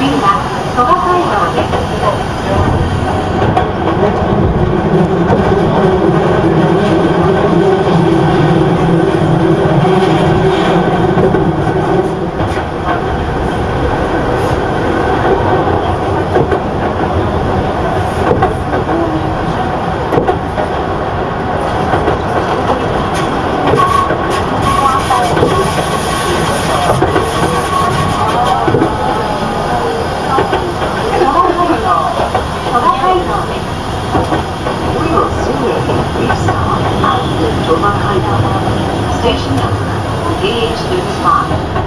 次は鳥羽街道です。Number DH35.